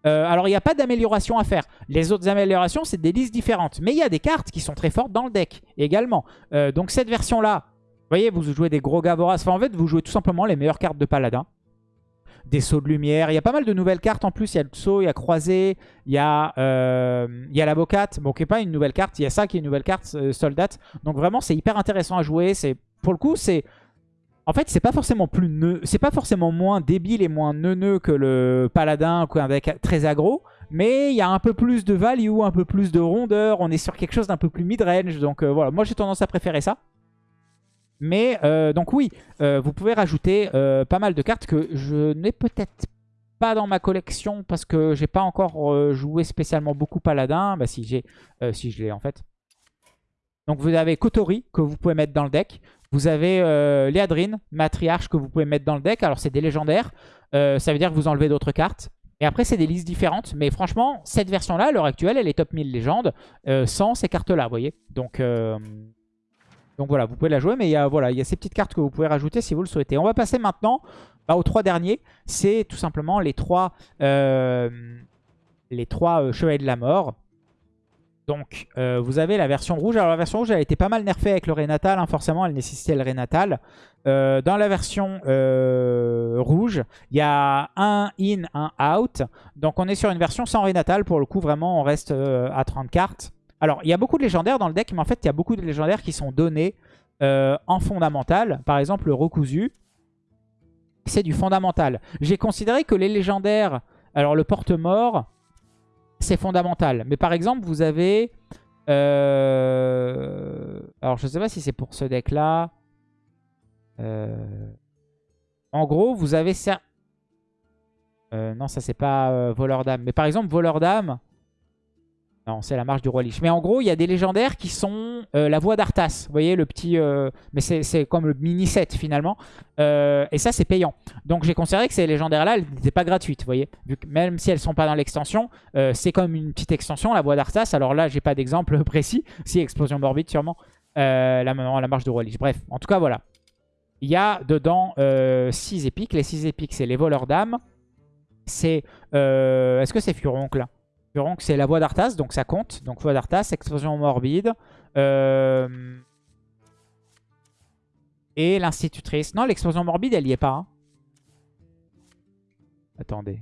Euh, alors, il n'y a pas d'amélioration à faire. Les autres améliorations, c'est des listes différentes. Mais il y a des cartes qui sont très fortes dans le deck également. Euh, donc, cette version-là, vous voyez, vous jouez des gros Gavoras. Enfin, en fait, vous jouez tout simplement les meilleures cartes de Paladin. Des sauts de lumière. Il y a pas mal de nouvelles cartes en plus. Il y a le saut, il y a croisé, il y a, euh, il y. Bon, qui n'est pas une nouvelle carte. Il y a ça qui est une nouvelle carte, soldat. Donc, vraiment, c'est hyper intéressant à jouer. Pour le coup, c'est en fait, c'est pas forcément plus c'est pas forcément moins débile et moins neuneux que le paladin ou un deck très aggro, mais il y a un peu plus de value, un peu plus de rondeur, on est sur quelque chose d'un peu plus mid-range, donc euh, voilà, moi j'ai tendance à préférer ça. Mais euh, donc oui, euh, vous pouvez rajouter pas mal de cartes que je n'ai peut-être pas dans ma collection parce que j'ai pas encore joué spécialement beaucoup paladin, bah si j'ai, si je l'ai en fait. Donc vous avez Kotori que vous pouvez mettre dans le deck. Vous avez euh, Léadrine, Matriarche que vous pouvez mettre dans le deck. Alors c'est des légendaires. Euh, ça veut dire que vous enlevez d'autres cartes. Et après c'est des listes différentes. Mais franchement, cette version-là, à l'heure actuelle, elle est top 1000 légendes euh, sans ces cartes-là, vous voyez. Donc, donc voilà, vous pouvez la jouer. Mais il y, a, voilà, il y a ces petites cartes que vous pouvez rajouter si vous le souhaitez. On va passer maintenant bah, aux trois derniers. C'est tout simplement les trois, les trois Chevaliers de la Mort. Donc, euh, vous avez la version rouge. Alors, la version rouge, elle a été pas mal nerfée avec le Renatal. Hein. forcément, elle nécessitait le Renatal. Euh, dans la version euh, rouge, il y a un in, un out. Donc, on est sur une version sans Renatal. Pour le coup, vraiment, on reste à 30 cartes. Alors, il y a beaucoup de légendaires dans le deck, mais en fait, il y a beaucoup de légendaires qui sont donnés en fondamental. Par exemple, le Rokuzu, c'est du fondamental. J'ai considéré que les légendaires... Alors, le porte-mort c'est fondamental. Mais par exemple, vous avez... Euh, alors, je sais pas si c'est pour ce deck-là. Euh, en gros, vous avez... Euh, non, ça, c'est pas voleur d'âme. Mais par exemple, voleur d'âme... Non, c'est la marche du roi Lich. Mais en gros, il y a des légendaires qui sont euh, la voix d'Arthas. Vous voyez, le petit... Euh, mais c'est comme le mini-set, finalement. Euh, et ça, c'est payant. Donc, j'ai considéré que ces légendaires-là, elles n'étaient pas gratuites, vous voyez. même si elles sont pas dans l'extension, c'est comme une petite extension, la voix d'Arthas. Alors là, j'ai pas d'exemple (laughs) précis. Si, Explosion Morbide, sûrement. la, la marche du roi Lich. Bref, en tout cas, voilà. Il y a dedans 6 épiques. Les 6 épiques, c'est les voleurs d'âme. C'est... Est-ce que c'est Furoncle là? C'est la voix d'Arthas, donc ça compte. Donc voix d'Arthas, explosion morbide. Euh, et l'institutrice. Non, l'explosion morbide, elle y est pas. Hein. Attendez.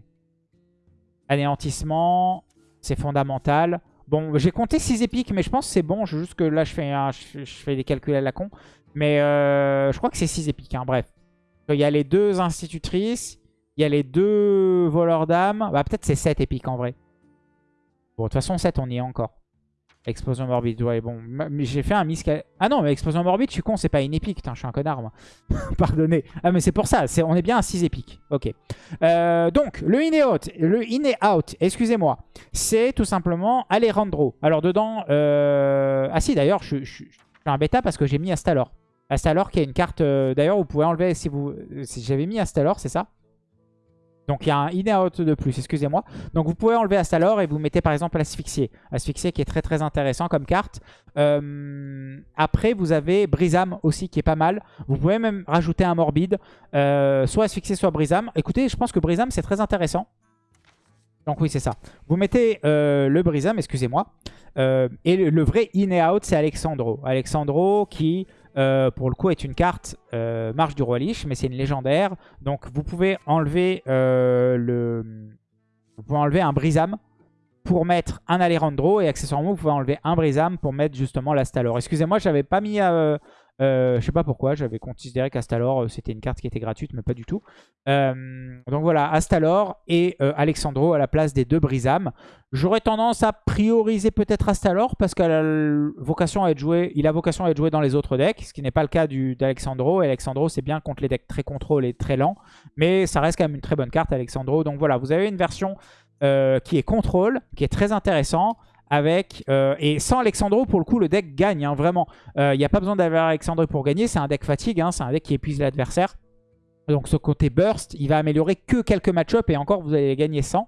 Anéantissement, c'est fondamental. Bon, j'ai compté 6 épiques, mais je pense que c'est bon. Juste que là, je fais, je, fais des calculs à la con. Mais euh, je crois que c'est 6 épiques, hein. bref. Il y a les deux institutrices. Il y a les deux voleurs d'âme. Bah, peut-être c'est 7 épiques en vrai. Bon, de toute façon, 7, on y est encore. Explosion morbide, ouais, bon. J'ai fait un miss... Ah non, mais explosion morbide, je suis con, c'est pas une épique. Je suis un connard, moi. (laughs) Pardonnez. Ah, mais c'est pour ça, on est bien à 6 épiques. Ok. Euh, donc, le in et out, le in et out, excusez-moi, c'est tout simplement Alejandro. Alors, dedans... Euh... Ah si, d'ailleurs, je, suis un bêta parce que j'ai mis Astalor. Astalor qui est une carte... Euh, d'ailleurs, vous pouvez enlever si vous... Si j'avais mis Astalor, c'est ça? Donc il y a un in et out de plus, excusez-moi. Donc vous pouvez enlever Astalor et vous mettez par exemple Asphyxié. Asphyxié qui est très très intéressant comme carte. Euh, après vous avez Brisam aussi qui est pas mal. Vous pouvez même rajouter un Morbide. Euh, soit Asphyxié soit Brisam. Écoutez, je pense que Brisam c'est très intéressant. Donc oui c'est ça. Vous mettez euh, le Brisam, excusez-moi. et le, le, vrai in et out c'est Alexandro. Alexandro qui euh, pour le coup, est une carte euh, Marche du Roi Lich, mais c'est une légendaire. Donc, vous pouvez enlever euh, le... Vous pouvez enlever un Brisam pour mettre un Alejandro. Et accessoirement, vous pouvez enlever un Brisam pour mettre justement l'Astalor. Excusez-moi, j'avais pas mis... Euh, euh, je sais pas pourquoi, j'avais considéré qu'Astalor euh, c'était une carte qui était gratuite, mais pas du tout. Euh, donc voilà, Astalor et Alexandro à la place des deux Brisam. J'aurais tendance à prioriser peut-être Astalor parce qu'il a vocation à être joué, il a vocation à être joué dans les autres decks, ce qui n'est pas le cas d'Alexandro. Alexandro, c'est bien contre les decks très contrôle et très lents, mais ça reste quand même une très bonne carte Alexandro. Donc voilà, vous avez une version qui est contrôle, qui est très intéressant avec... Euh, et sans Alexandro, pour le coup, le deck gagne, hein, vraiment. Il euh, n'y a pas besoin d'avoir Alexandro pour gagner. C'est un deck fatigue, hein, c'est un deck qui épuise l'adversaire. Donc ce côté burst, il va améliorer que quelques match-ups et encore, vous allez gagner 100.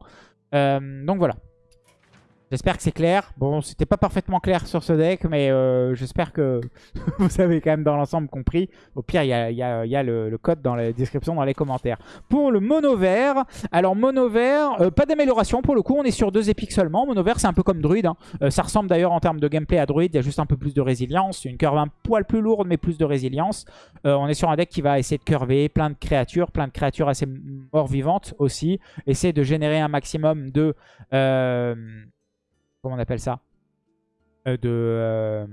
Euh, donc voilà. J'espère que c'est clair. Bon, c'était pas parfaitement clair sur ce deck, mais euh, j'espère que (laughs) vous avez quand même dans l'ensemble compris. Au pire, il y a, le, code dans la description, dans les commentaires. Pour le mono vert, alors mono vert, euh, pas d'amélioration pour le coup, on est sur deux épiques seulement. Mono vert, c'est un peu comme druide. Hein. Euh, ça ressemble d'ailleurs en termes de gameplay à druide, il y a juste un peu plus de résilience. Une curve un poil plus lourde, mais plus de résilience. on est sur un deck qui va essayer de curver plein de créatures, plein de créatures assez mort-vivantes aussi. Essayer de générer un maximum de comment on appelle ça euh, euh,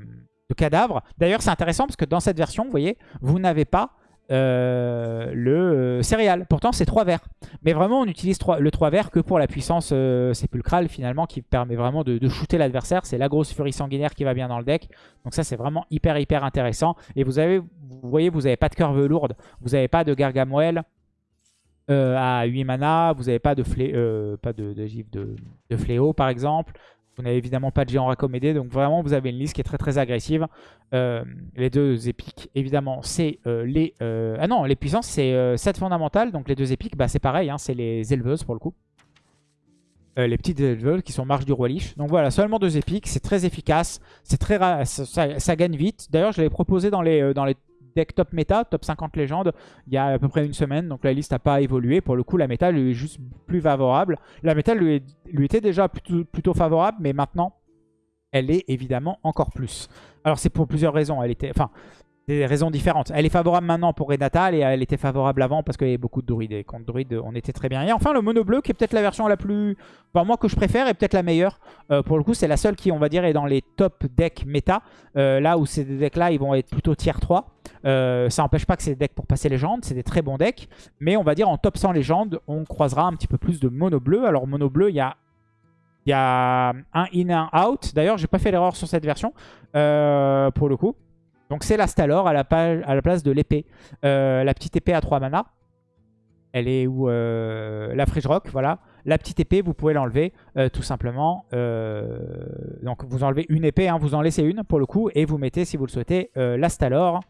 de, cadavres. D'ailleurs, c'est intéressant parce que dans cette version, vous voyez, vous n'avez pas euh, le céréal. Pourtant, c'est 3 verts. Mais vraiment, on utilise le 3 verts que pour la puissance sépulcrale, finalement, qui permet vraiment de, de shooter l'adversaire. C'est la grosse furie sanguinaire qui va bien dans le deck. Donc ça, c'est vraiment hyper, hyper intéressant. Et vous avez, vous voyez, vous n'avez pas de curve lourde. Vous n'avez pas de Gargamel. à 8 mana, vous n'avez pas de, flé pas de, de, de, fléau par exemple, vous n'avez évidemment pas de géant raccommodé, donc vraiment vous avez une liste qui est très très agressive. Euh, les deux épiques, évidemment, c'est euh, les... Euh, ah non, les puissances, c'est 7 fondamentales, donc les deux épiques, bah, c'est pareil, hein, c'est les éleveuses pour le coup. les petites éleveuses qui sont marche du roi liche. Donc voilà, seulement deux épiques, c'est très efficace, c'est très ça, ça, gagne vite. D'ailleurs, je l'avais proposé dans les, dans les top méta, top 50 légende, il y a à peu près une semaine. Donc la liste n'a pas évolué. Pour le coup, la méta lui est juste plus favorable. La méta lui, lui était déjà plutôt, plutôt favorable, mais maintenant, elle est évidemment encore plus. Alors c'est pour plusieurs raisons. Elle était, enfin, des raisons différentes. Elle est favorable maintenant pour Renatal et elle était favorable avant parce qu'il y avait beaucoup de druides. Et contre druides, on était très bien. Et enfin, le mono bleu qui est peut-être la version la plus... Enfin, moi que je préfère et peut-être la meilleure. Euh, pour le coup, c'est la seule qui, on va dire, est dans les top decks méta. Euh, là où ces decks-là, ils vont être plutôt tier 3. Euh, ça n'empêche pas que c'est des decks pour passer légende. C'est des très bons decks. Mais on va dire en top 100 légende, on croisera un petit peu plus de mono bleu. Alors mono bleu, il y a il y a un in, un out. D'ailleurs, j'ai pas fait l'erreur sur cette version, pour le coup. Donc c'est la Stalor à la, place de l'épée. Euh, la petite épée à 3 mana. Elle est où euh, La Fridge Rock, voilà. La petite épée, vous pouvez l'enlever euh, tout simplement. donc vous enlevez une épée, hein, vous en laissez une pour le coup. Et vous mettez, si vous le souhaitez, la Stalor.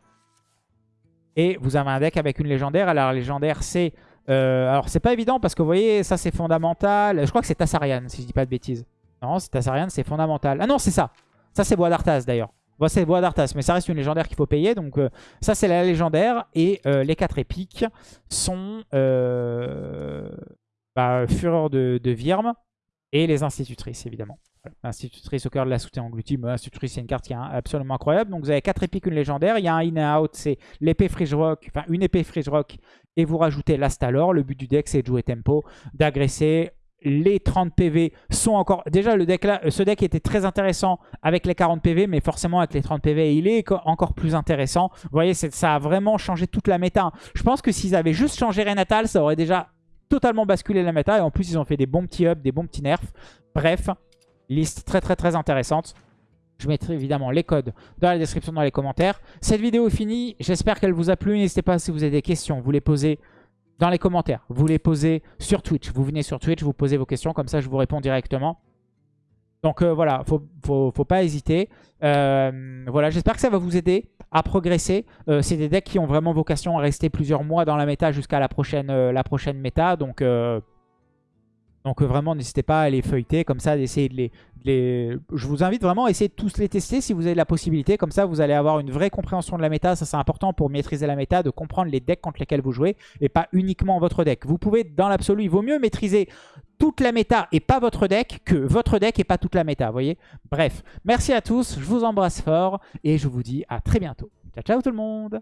Et vous avez un deck avec une légendaire. Alors la légendaire, c'est... alors c'est pas évident parce que vous voyez, ça c'est fondamental. Je crois que c'est Tassarian, si je dis pas de bêtises. Non, c'est Tassarian, c'est fondamental. Ah non, c'est ça. Ça c'est Bois d'Arthas d'ailleurs. Bon, c'est Bois d'Arthas, mais ça reste une légendaire qu'il faut payer. Donc euh, ça, c'est la légendaire. Et euh, les 4 épiques sont euh, bah, Fureur de, Virme et les institutrices, évidemment. Institutrice au cœur de la soutien engloutie. Mais institutrice, c'est une carte qui est absolument incroyable. Donc vous avez 4 épiques, une légendaire. Il y a un in and out, c'est l'épée Fridge Rock, enfin une épée Fridge Rock. Et vous rajoutez l'Astalor. Le but du deck, c'est de jouer tempo, d'agresser les 30 PV sont encore... Déjà, le deck là, ce deck était très intéressant avec les 40 PV, mais forcément avec les 30 PV, il est encore plus intéressant. Vous voyez, ça a vraiment changé toute la méta. Je pense que s'ils avaient juste changé Renatal, ça aurait déjà totalement basculé la méta. Et en plus, ils ont fait des bons petits ups, des bons petits nerfs. Bref, liste très très très intéressante. Je mettrai évidemment les codes dans la description, dans les commentaires. Cette vidéo est finie. J'espère qu'elle vous a plu. N'hésitez pas si vous avez des questions, vous les posez dans les commentaires. Vous les posez sur Twitch. Vous venez sur Twitch, vous posez vos questions. Comme ça, je vous réponds directement. Donc euh, voilà, faut, faut, pas hésiter. Euh, voilà, j'espère que ça va vous aider à progresser. Euh, c'est des decks qui ont vraiment vocation à rester plusieurs mois dans la méta jusqu'à la prochaine, la prochaine méta. Donc donc euh, vraiment, n'hésitez pas à les feuilleter, comme ça, d'essayer de les, Je vous invite vraiment à essayer de tous les tester si vous avez la possibilité. Comme ça, vous allez avoir une vraie compréhension de la méta. Ça, c'est important pour maîtriser la méta, de comprendre les decks contre lesquels vous jouez et pas uniquement votre deck. Vous pouvez, dans l'absolu, il vaut mieux maîtriser toute la méta et pas votre deck que votre deck et pas toute la méta, vous voyez? Bref, merci à tous, je vous embrasse fort et je vous dis à très bientôt. Ciao, ciao tout le monde